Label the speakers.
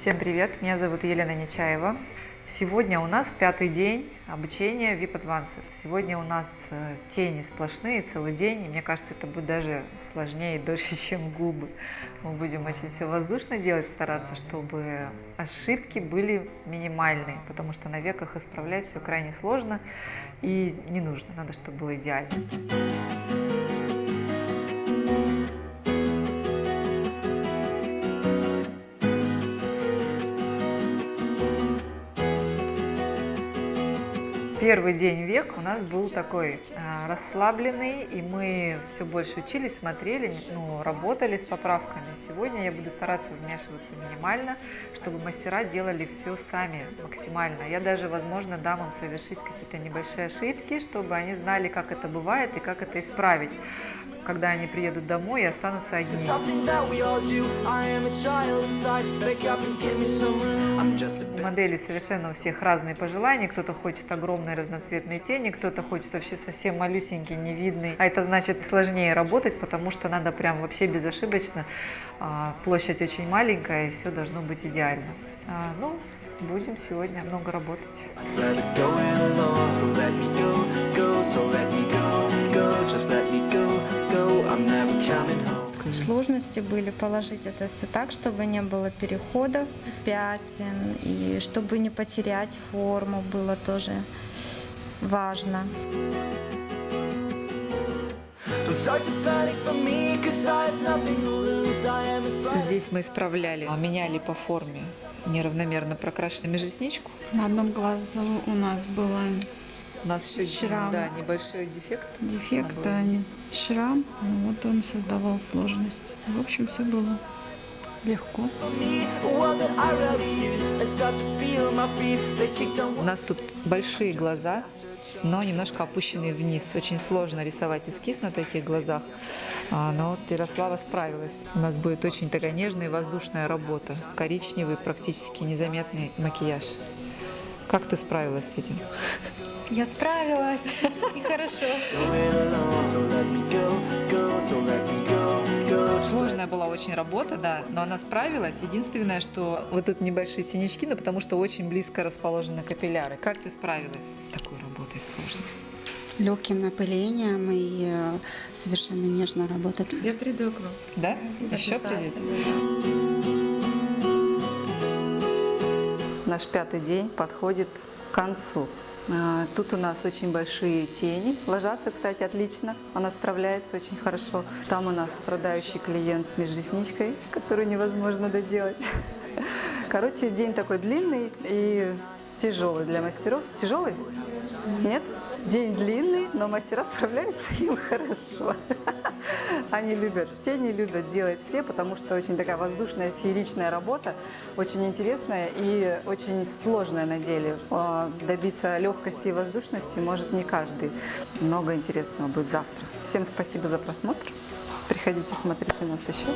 Speaker 1: Всем привет, меня зовут Елена Нечаева. Сегодня у нас пятый день обучения VIP Advanced. Сегодня у нас э, тени сплошные целый день, и мне кажется, это будет даже сложнее и дольше, чем губы. Мы будем очень все воздушно делать, стараться, чтобы ошибки были минимальные, потому что на веках исправлять все крайне сложно и не нужно, надо, чтобы было идеально. Первый день век у нас был такой э, расслабленный, и мы все больше учились, смотрели, ну, работали с поправками. Сегодня я буду стараться вмешиваться минимально, чтобы мастера делали все сами максимально. Я даже, возможно, дам им совершить какие-то небольшие ошибки, чтобы они знали, как это бывает и как это исправить, когда они приедут домой и останутся одни. Модели совершенно у всех разные пожелания. Кто-то хочет огромные разноцветные тени, кто-то хочет вообще совсем малюсенький, невидный. А это значит сложнее работать, потому что надо прям вообще безошибочно. А, площадь очень маленькая, и все должно быть идеально. А, ну, будем сегодня много работать.
Speaker 2: Сложности были положить это все так, чтобы не было переходов, пятен, и чтобы не потерять форму было тоже важно.
Speaker 1: Здесь мы исправляли, меняли по форме неравномерно прокрашенную межресничку.
Speaker 2: На одном глазу у нас было
Speaker 1: у нас еще
Speaker 2: шрам.
Speaker 1: Да, небольшой дефект.
Speaker 2: Дефект, да, шрам. Вот он создавал сложность. В общем, все было легко.
Speaker 1: У нас тут большие глаза, но немножко опущенные вниз. Очень сложно рисовать эскиз на таких глазах, а, но вот Ярослава справилась. У нас будет очень такая нежная и воздушная работа. Коричневый, практически незаметный макияж. Как ты справилась с этим?
Speaker 2: Я справилась, и хорошо.
Speaker 1: Сложная была очень работа, да, но она справилась. Единственное, что вот тут небольшие синячки, но потому что очень близко расположены капилляры. Как ты справилась с такой работой сложной?
Speaker 3: легким напылением и э, совершенно нежно работать.
Speaker 2: Я приду к вам.
Speaker 1: Да? Еще придете? Наш пятый день подходит к концу. А, тут у нас очень большие тени. Ложатся, кстати, отлично. Она справляется очень хорошо. Там у нас страдающий клиент с межресничкой, которую невозможно доделать. Короче, день такой длинный и тяжелый для мастеров. Тяжелый? Нет? День длинный, но мастера справляются им хорошо. Они любят, тени любят делать все, потому что очень такая воздушная, фееричная работа, очень интересная и очень сложная на деле. А, добиться легкости и воздушности может не каждый. Много интересного будет завтра. Всем спасибо за просмотр. Приходите, смотрите нас еще.